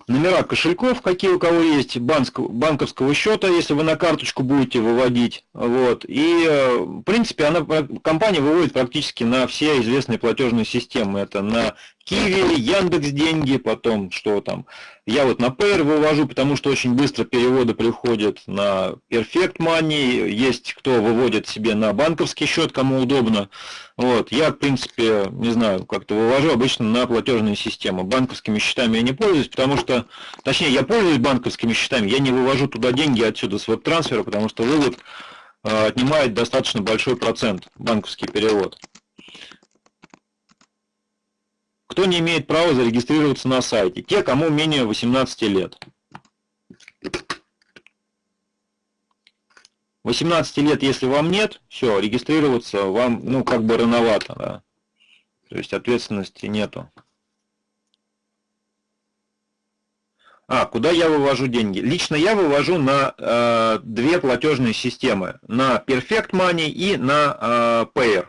номера кошельков, какие у кого есть, банковского счета, если вы на карточку будете выводить. Вот. И, э, в принципе, она, компания выводит практически на все известные платежные системы. Это на Киви, Яндекс деньги, потом что там. Я вот на Payer вывожу, потому что очень быстро переводы приходят на Perfect Money. Есть кто выводит себе на банковский счет, кому удобно. Вот. Я, в принципе, не знаю, как-то вывожу обычно на платежные системы. Банковскими счетами я не пользуюсь, потому что, точнее, я пользуюсь банковскими счетами, я не вывожу туда деньги отсюда с веб-трансфера, потому что вывод э, отнимает достаточно большой процент банковский перевод. Кто не имеет права зарегистрироваться на сайте? Те, кому менее 18 лет. 18 лет, если вам нет, все, регистрироваться вам, ну, как бы рановато, да. То есть ответственности нету. А, куда я вывожу деньги? Лично я вывожу на э, две платежные системы. На Perfect Money и на э, Payer.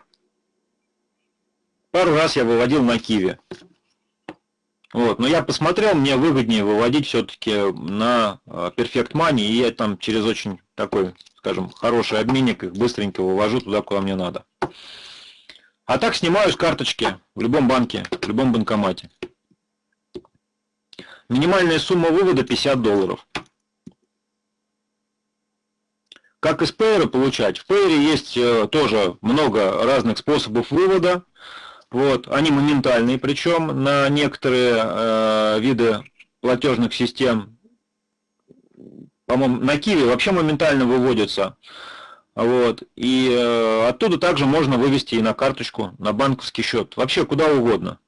Пару раз я выводил на Киви. Вот, но я посмотрел, мне выгоднее выводить все-таки на а, Perfect Money, и я там через очень такой, скажем, хороший обменник их быстренько вывожу туда, куда мне надо. А так снимаю с карточки в любом банке, в любом банкомате. Минимальная сумма вывода 50 долларов. Как из Payer получать? В Payer есть э, тоже много разных способов вывода. Вот, они моментальные, причем на некоторые э, виды платежных систем, по-моему, на Киви вообще моментально выводятся. Вот, и э, оттуда также можно вывести и на карточку, на банковский счет, вообще куда угодно.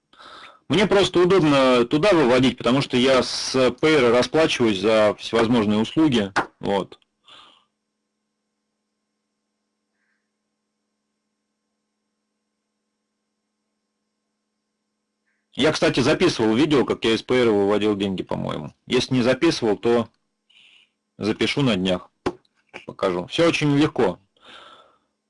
Мне просто удобно туда выводить, потому что я с Payer расплачиваюсь за всевозможные услуги. Вот. Я, кстати, записывал видео, как я из PR выводил деньги, по-моему. Если не записывал, то запишу на днях. Покажу. Все очень легко.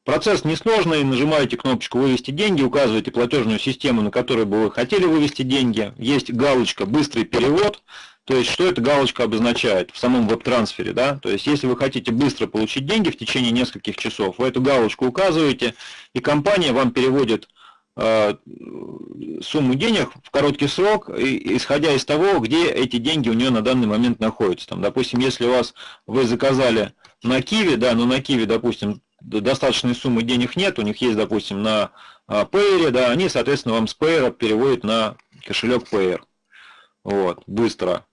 Процесс несложный. Нажимаете кнопочку «Вывести деньги», указываете платежную систему, на которой бы вы хотели вывести деньги. Есть галочка «Быстрый перевод». То есть, что эта галочка обозначает в самом веб-трансфере, да? То есть, если вы хотите быстро получить деньги в течение нескольких часов, вы эту галочку указываете, и компания вам переводит сумму денег в короткий срок, исходя из того, где эти деньги у нее на данный момент находятся. Там, допустим, если у вас вы заказали на Киви, да, но на Киви, допустим, достаточной суммы денег нет, у них есть, допустим, на Payer, да, они, соответственно, вам с Payer переводят на кошелек Payer. Вот, быстро.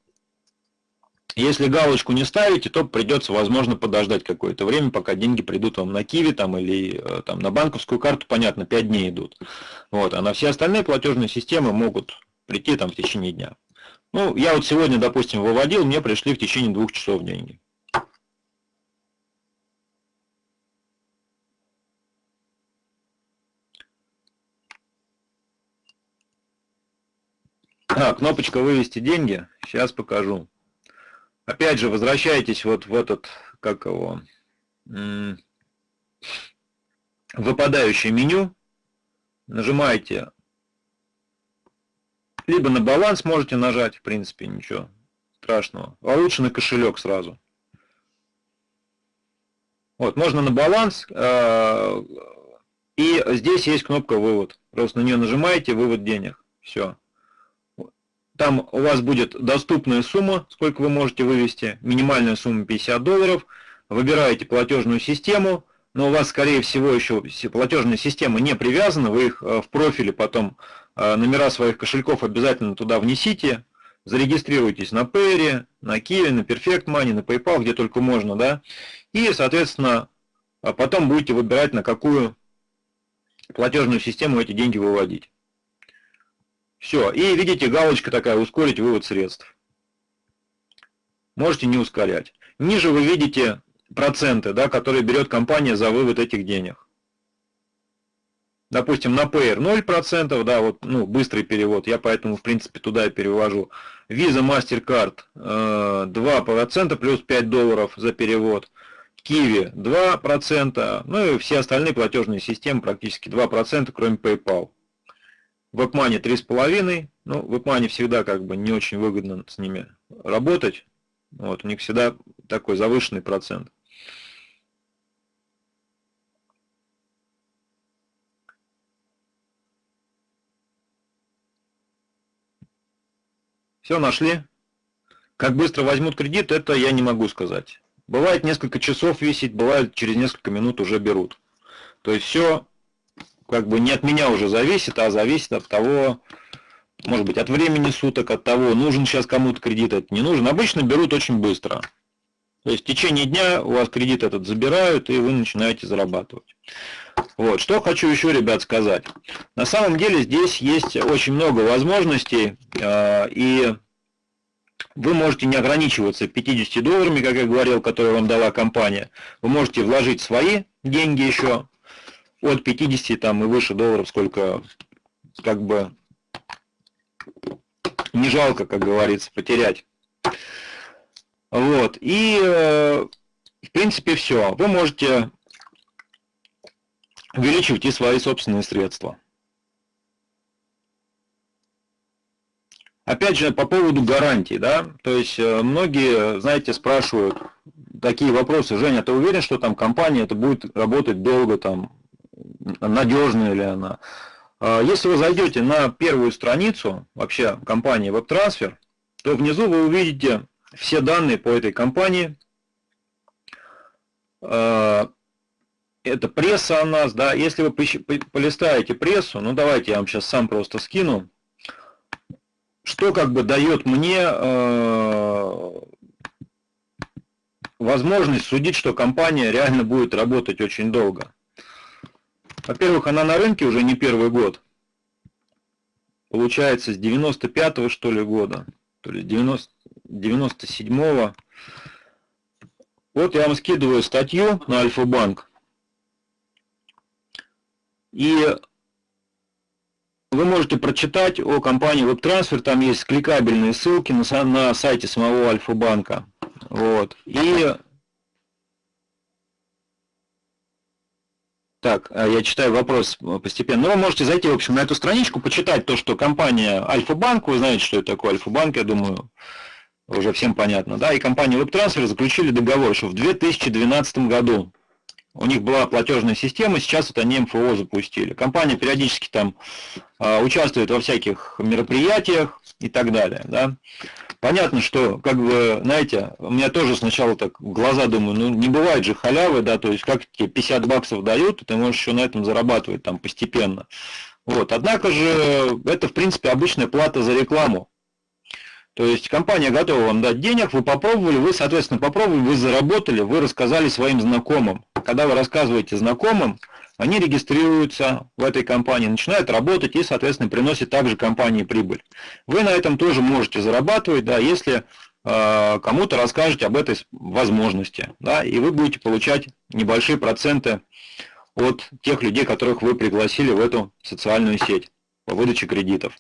Если галочку не ставите, то придется, возможно, подождать какое-то время, пока деньги придут вам на Киви там, или э, там, на банковскую карту, понятно, 5 дней идут. Вот, а на все остальные платежные системы могут прийти там, в течение дня. Ну, я вот сегодня, допустим, выводил, мне пришли в течение двух часов деньги. А, кнопочка «Вывести деньги». Сейчас покажу опять же, возвращайтесь вот в этот, как его, выпадающее меню, нажимаете, либо на баланс можете нажать, в принципе, ничего страшного, а лучше на кошелек сразу. Вот, можно на баланс, э, и здесь есть кнопка «Вывод». Просто на нее нажимаете «Вывод денег». Все. Там у вас будет доступная сумма, сколько вы можете вывести, минимальная сумма 50 долларов. Выбираете платежную систему, но у вас, скорее всего, еще платежная система не привязана, вы их э, в профиле потом э, номера своих кошельков обязательно туда внесите, зарегистрируйтесь на Payre, на Kiwi, на Perfect Money, на PayPal, где только можно, да, и, соответственно, потом будете выбирать, на какую платежную систему эти деньги выводить. Все, и видите, галочка такая, ускорить вывод средств. Можете не ускорять. Ниже вы видите проценты, да, которые берет компания за вывод этих денег. Допустим, на Payer 0%, да, вот, ну, быстрый перевод, я поэтому, в принципе, туда и перевожу. Visa, MasterCard э, 2% плюс 5 долларов за перевод. Kiwi 2%, ну и все остальные платежные системы практически 2%, кроме PayPal. WebMoney 3,5%, ну, WebMoney всегда как бы не очень выгодно с ними работать, вот, у них всегда такой завышенный процент. Все, нашли? Как быстро возьмут кредит, это я не могу сказать. Бывает несколько часов висит, бывает через несколько минут уже берут. То есть все как бы не от меня уже зависит, а зависит от того, может быть, от времени суток, от того, нужен сейчас кому-то кредит, это не нужен. Обычно берут очень быстро. То есть в течение дня у вас кредит этот забирают, и вы начинаете зарабатывать. Вот, что хочу еще, ребят, сказать. На самом деле здесь есть очень много возможностей, а, и вы можете не ограничиваться 50 долларами, как я говорил, которые вам дала компания. Вы можете вложить свои деньги еще от 50 там, и выше долларов, сколько как бы не жалко, как говорится, потерять. Вот, и э, в принципе все. Вы можете увеличивать и свои собственные средства. Опять же, по поводу гарантий, да, то есть э, многие, знаете, спрашивают такие вопросы, Женя, ты уверен, что там компания это будет работать долго, там, надежная ли она? А, если вы зайдете на первую страницу вообще компании WebTransfer, то внизу вы увидите все данные по этой компании. А, это пресса о нас, да. Если вы полистаете прессу, ну давайте я вам сейчас сам просто скину, что как бы дает мне э, возможность судить, что компания реально будет работать очень долго. Во-первых, она на рынке уже не первый год. Получается, с 95-го, что ли, года. То ли 90, 97-го. Вот я вам скидываю статью на Альфа-банк. И вы можете прочитать о компании WebTransfer, там есть кликабельные ссылки на, на сайте самого Альфа-банка. Вот. И Так, а я читаю вопрос постепенно. Ну, вы можете зайти, в общем, на эту страничку, почитать то, что компания Альфа-банк, вы знаете, что это такое Альфа-банк, я думаю, уже всем понятно, да, и компания WebTransfer заключили договор еще в 2012 году. У них была платежная система, сейчас вот они МФО запустили. Компания периодически там э, участвует во всяких мероприятиях и так далее, да. Понятно, что, как бы, знаете, у меня тоже сначала так глаза думаю, ну не бывает же халявы, да, то есть как тебе 50 баксов дают, и ты можешь еще на этом зарабатывать там постепенно. Вот, однако же это, в принципе, обычная плата за рекламу. То есть компания готова вам дать денег, вы попробовали, вы, соответственно, попробовали, вы заработали, вы рассказали своим знакомым. Когда вы рассказываете знакомым, они регистрируются в этой компании, начинают работать и, соответственно, приносят также компании прибыль. Вы на этом тоже можете зарабатывать, да, если э, кому-то расскажете об этой возможности, да, и вы будете получать небольшие проценты от тех людей, которых вы пригласили в эту социальную сеть по выдаче кредитов.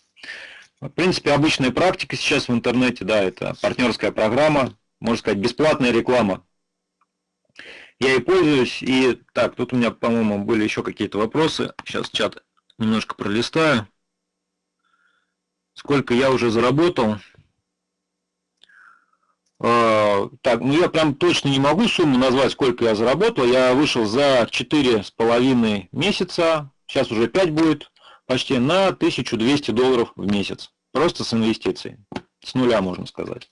В принципе, обычная практика сейчас в интернете, да, это партнерская программа, можно сказать, бесплатная реклама я и пользуюсь. И так, тут у меня, по-моему, были еще какие-то вопросы. Сейчас чат немножко пролистаю. Сколько я уже заработал? А, так, ну я прям точно не могу сумму назвать, сколько я заработал. Я вышел за четыре с половиной месяца, сейчас уже 5 будет, почти на 1200 долларов в месяц. Просто с инвестицией. С нуля, можно сказать.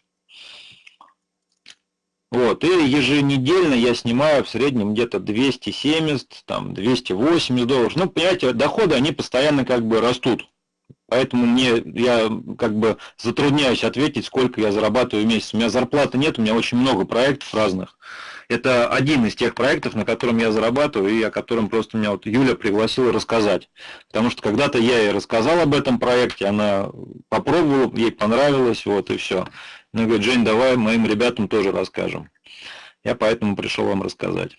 Вот, и еженедельно я снимаю в среднем где-то 270, там, 280 долларов. Ну, понимаете, доходы, они постоянно как бы растут. Поэтому мне, я как бы затрудняюсь ответить, сколько я зарабатываю в месяц. У меня зарплаты нет, у меня очень много проектов разных. Это один из тех проектов, на котором я зарабатываю, и о котором просто меня вот Юля пригласила рассказать. Потому что когда-то я ей рассказал об этом проекте, она попробовала, ей понравилось, вот и все. Она говорит, Жень, давай моим ребятам тоже расскажем. Я поэтому пришел вам рассказать.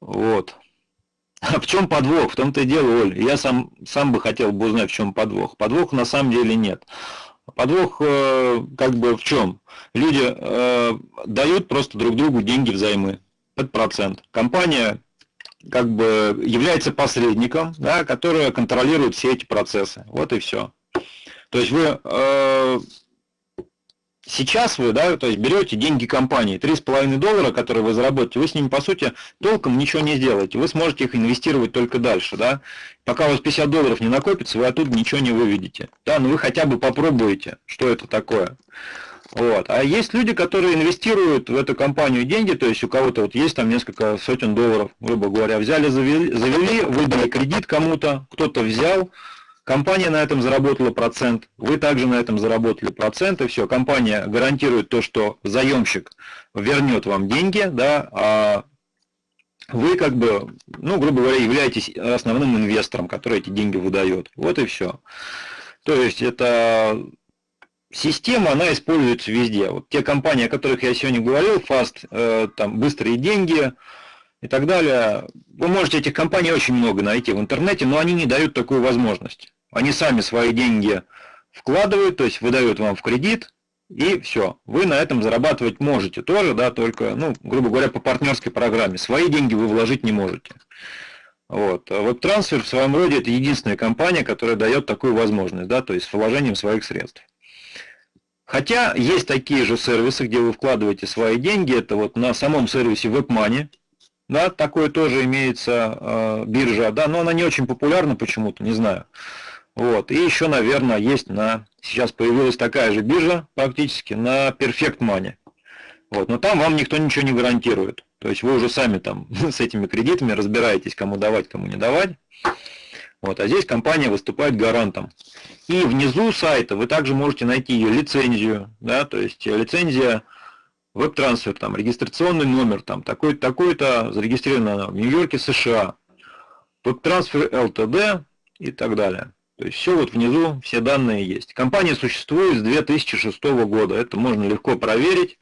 Вот. А в чем подвох? В том-то и дело, Оль. Я сам, сам бы хотел бы узнать, в чем подвох. Подвох на самом деле нет. Подвох э, как бы в чем? Люди э, дают просто друг другу деньги взаймы под процент. Компания как бы является посредником, да, который контролирует все эти процессы. Вот и все. То есть вы э, Сейчас вы, да, то есть берете деньги компании, 3,5 доллара, которые вы заработаете, вы с ними, по сути, толком ничего не сделаете. Вы сможете их инвестировать только дальше, да. Пока у вас 50 долларов не накопится, вы оттуда ничего не выведете. Да, но вы хотя бы попробуете, что это такое. Вот. А есть люди, которые инвестируют в эту компанию деньги, то есть у кого-то вот есть там несколько сотен долларов, грубо говоря, взяли, завели, завели выдали кредит кому-то, кто-то взял, Компания на этом заработала процент, вы также на этом заработали процент, и все. Компания гарантирует то, что заемщик вернет вам деньги, да, а вы как бы, ну, грубо говоря, являетесь основным инвестором, который эти деньги выдает. Вот и все. То есть это система, она используется везде. Вот те компании, о которых я сегодня говорил, Fast, э, там быстрые деньги и так далее, вы можете этих компаний очень много найти в интернете, но они не дают такую возможность. Они сами свои деньги вкладывают, то есть выдают вам в кредит, и все. Вы на этом зарабатывать можете тоже, да, только, ну, грубо говоря, по партнерской программе. Свои деньги вы вложить не можете. Вот. А вот трансфер в своем роде это единственная компания, которая дает такую возможность, да, то есть с вложением своих средств. Хотя есть такие же сервисы, где вы вкладываете свои деньги, это вот на самом сервисе WebMoney, да, такое тоже имеется э, биржа, да, но она не очень популярна почему-то, не знаю. Вот. И еще, наверное, есть на... Сейчас появилась такая же биржа практически на Perfect Money. Вот. Но там вам никто ничего не гарантирует. То есть вы уже сами там с этими кредитами разбираетесь, кому давать, кому не давать. Вот. А здесь компания выступает гарантом. И внизу сайта вы также можете найти ее лицензию. Да? То есть лицензия веб-трансфер, там, регистрационный номер, там, такой-то, такой-то, зарегистрировано в Нью-Йорке, США. Веб-трансфер ЛТД и так далее. То есть все вот внизу, все данные есть. Компания существует с 2006 года, это можно легко проверить.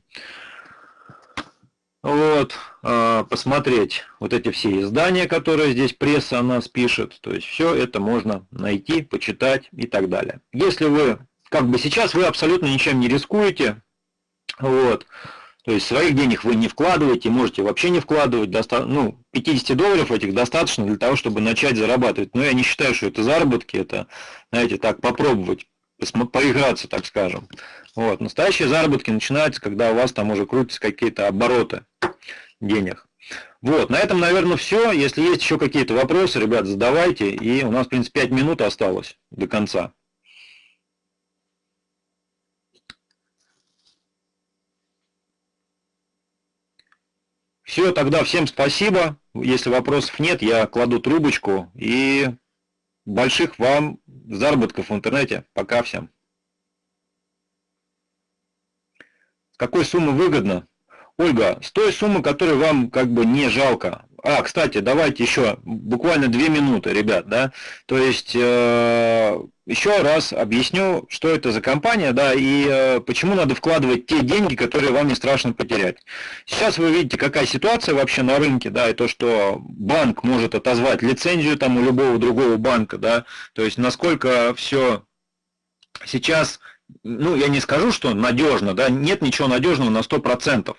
Вот, а, посмотреть вот эти все издания, которые здесь пресса о нас пишет. То есть все это можно найти, почитать и так далее. Если вы, как бы сейчас вы абсолютно ничем не рискуете, вот, то есть своих денег вы не вкладываете, можете вообще не вкладывать. Доста ну, 50 долларов этих достаточно для того, чтобы начать зарабатывать. Но я не считаю, что это заработки, это, знаете, так попробовать, поиграться, так скажем. Вот. Настоящие заработки начинаются, когда у вас там уже крутятся какие-то обороты денег. Вот, на этом, наверное, все. Если есть еще какие-то вопросы, ребят, задавайте. И у нас, в принципе, 5 минут осталось до конца. Все, тогда всем спасибо. Если вопросов нет, я кладу трубочку и больших вам заработков в интернете. Пока всем. С какой суммы выгодно? Ольга, с той суммы, которой вам как бы не жалко. А, кстати, давайте еще буквально две минуты, ребят, да. То есть э, еще раз объясню, что это за компания, да, и э, почему надо вкладывать те деньги, которые вам не страшно потерять. Сейчас вы видите, какая ситуация вообще на рынке, да, и то, что банк может отозвать лицензию там у любого другого банка, да, то есть насколько все сейчас, ну, я не скажу, что надежно, да, нет ничего надежного на 100%.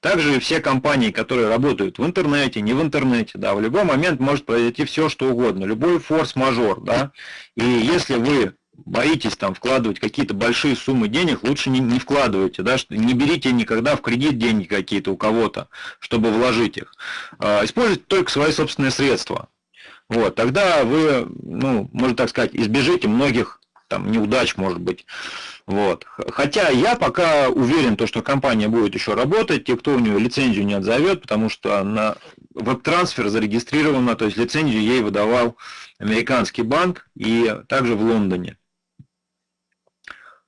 Также все компании, которые работают в интернете, не в интернете, да, в любой момент может произойти все, что угодно, любой форс-мажор, да, и если вы боитесь там вкладывать какие-то большие суммы денег, лучше не, не вкладывайте, да, не берите никогда в кредит деньги какие-то у кого-то, чтобы вложить их. А, используйте только свои собственные средства. Вот, тогда вы, ну, можно так сказать, избежите многих там неудач, может быть. Вот. Хотя я пока уверен, то, что компания будет еще работать, те, кто у нее лицензию не отзовет, потому что на веб-трансфер зарегистрирована, то есть лицензию ей выдавал американский банк и также в Лондоне.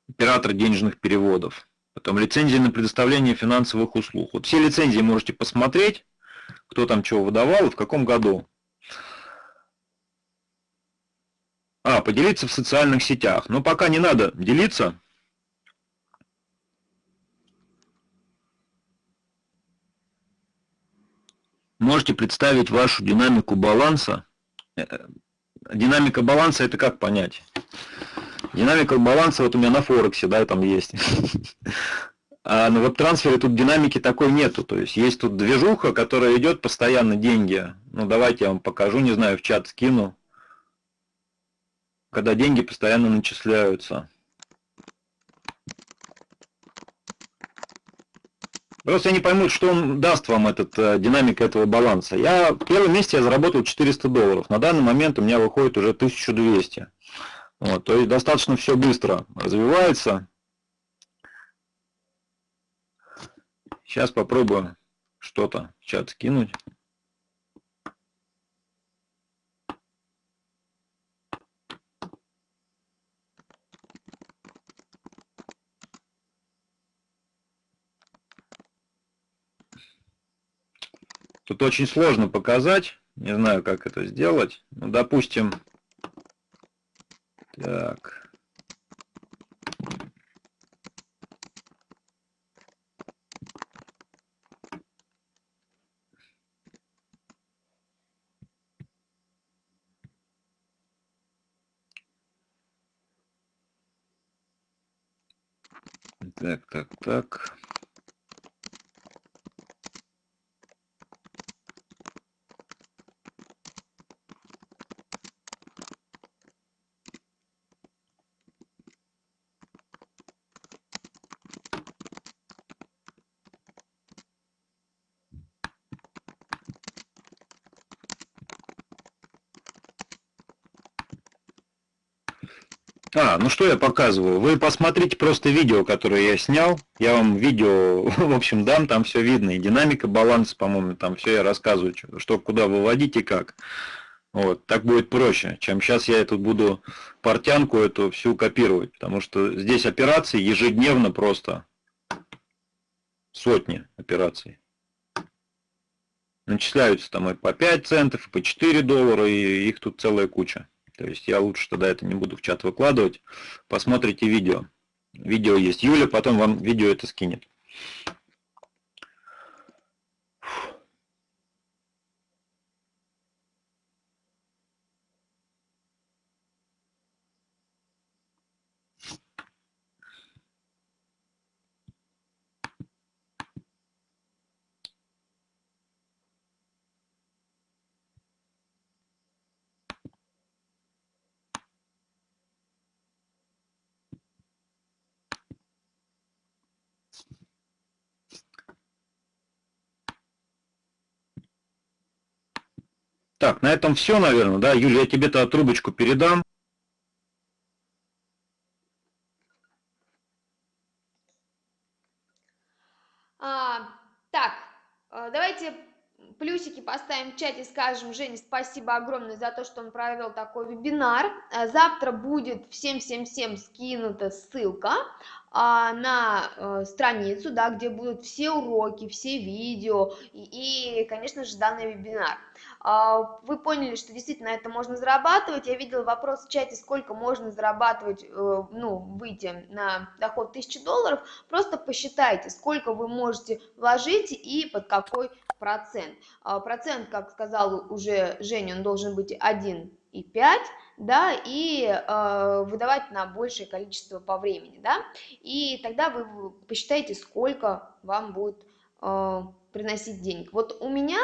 Оператор денежных переводов. Потом лицензия на предоставление финансовых услуг. Вот все лицензии можете посмотреть, кто там чего выдавал и в каком году. А, поделиться в социальных сетях. Но пока не надо делиться. Можете представить вашу динамику баланса. Э, динамика баланса это как понять? Динамика баланса вот у меня на Форексе, да, там есть. А на веб-трансфере тут динамики такой нету. То есть есть тут движуха, которая идет постоянно деньги. Ну давайте я вам покажу, не знаю, в чат скину когда деньги постоянно начисляются. Просто я не пойму, что он даст вам этот, э, динамика этого баланса. Я в первом месяце я заработал 400 долларов. На данный момент у меня выходит уже 1200. Вот, то есть достаточно все быстро развивается. Сейчас попробую что-то в чат скинуть. Тут очень сложно показать. Не знаю, как это сделать. Ну, допустим, так. Так, так, так. А, ну что я показываю? Вы посмотрите просто видео, которое я снял. Я вам видео, в общем, дам, там все видно. И динамика, баланс, по-моему, там все я рассказываю, что куда выводить и как. Вот, так будет проще, чем сейчас я тут буду портянку эту всю копировать. Потому что здесь операции ежедневно просто сотни операций. Начисляются там и по 5 центов, и по 4 доллара, и их тут целая куча. То есть я лучше тогда это не буду в чат выкладывать. Посмотрите видео. Видео есть. Юля потом вам видео это скинет. Так, на этом все, наверное, да? Юля, я тебе-то трубочку передам.
А, так, э, давайте плюсики поставим в чате, скажем Жене спасибо огромное за то, что он провел такой вебинар. Э, завтра будет всем-всем-всем скинута ссылка а, на э, страницу, да, где будут все уроки, все видео и, и конечно же, данный вебинар. А, вы поняли, что действительно это можно зарабатывать. Я видела вопрос в чате, сколько можно зарабатывать, э, ну, выйти на доход 1000 долларов. Просто посчитайте, сколько вы можете вложить и под какой процент. А, процент, как сказал уже Женя, он должен быть 1,5 да, и э, выдавать на большее количество по времени, да, и тогда вы посчитаете, сколько вам будет э, приносить денег. Вот у меня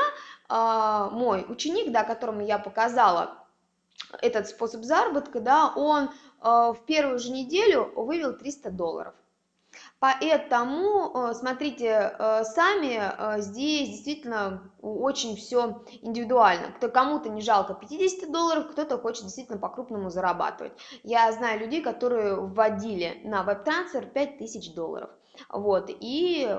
э, мой ученик, да, которому я показала этот способ заработка, да, он э, в первую же неделю вывел 300 долларов. Поэтому, э, смотрите, э, сами э, здесь действительно очень все индивидуально. Кто кому-то не жалко 50 долларов, кто-то хочет действительно по-крупному зарабатывать. Я знаю людей, которые вводили на веб-трансфер 5000 долларов вот, и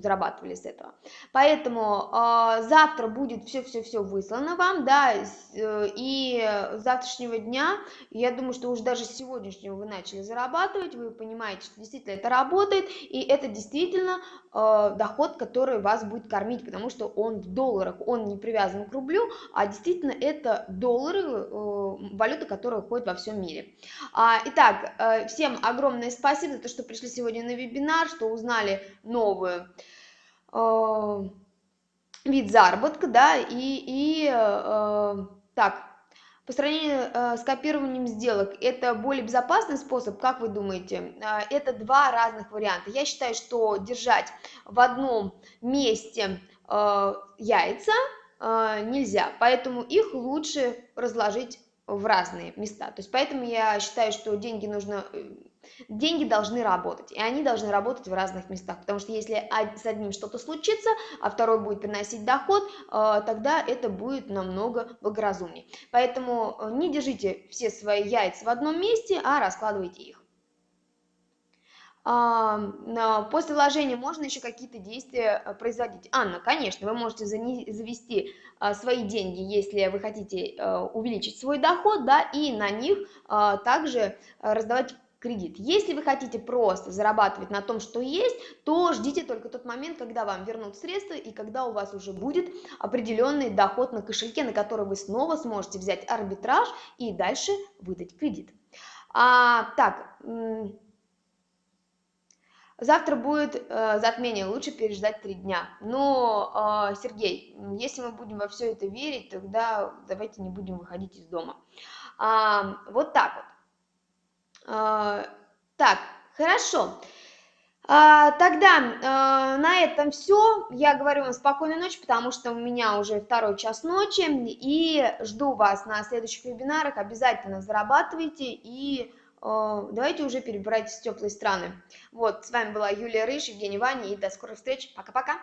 зарабатывали с этого. Поэтому э, завтра будет все-все-все выслано вам, да, э, и с завтрашнего дня, я думаю, что уже даже с сегодняшнего вы начали зарабатывать, вы понимаете, что действительно это работает, и это действительно э, доход, который вас будет кормить, потому что он в долларах, он не привязан к рублю, а действительно это доллары, э, валюта, которая ходит во всем мире. А, итак, э, всем огромное спасибо за то, что пришли сегодня на вебинар, что узнали новую э, вид заработка, да, и, и э, так, по сравнению э, с копированием сделок, это более безопасный способ, как вы думаете? Э, это два разных варианта. Я считаю, что держать в одном месте э, яйца э, нельзя, поэтому их лучше разложить в разные места. То есть поэтому я считаю, что деньги нужно э, деньги должны работать, и они должны работать в разных местах, потому что если с одним что-то случится, а второй будет приносить доход, э, тогда это будет намного благоразумнее. Поэтому э, не держите все свои яйца в одном месте, а раскладывайте их. После вложения можно еще какие-то действия э, производить. Анна, конечно, вы можете завести свои деньги, если вы хотите увеличить свой доход, да, и на них также раздавать кредит. Если вы хотите просто зарабатывать на том, что есть, то ждите только тот момент, когда вам вернут средства и когда у вас уже будет определенный доход на кошельке, на который вы снова сможете взять арбитраж и дальше выдать кредит. А, так, завтра будет э, затмение, лучше переждать три дня. Но, э, Сергей, если мы будем во все это верить, тогда давайте не будем выходить из дома. А, вот так вот. А, так, хорошо. А, тогда а, на этом все. Я говорю вам спокойной ночи, потому что у меня уже второй час ночи. И жду вас на следующих вебинарах. Обязательно зарабатывайте и давайте уже перебирайтесь в теплые страны. Вот, с вами была Юлия Рыж, Евгений Ваня, и до скорых встреч. Пока-пока.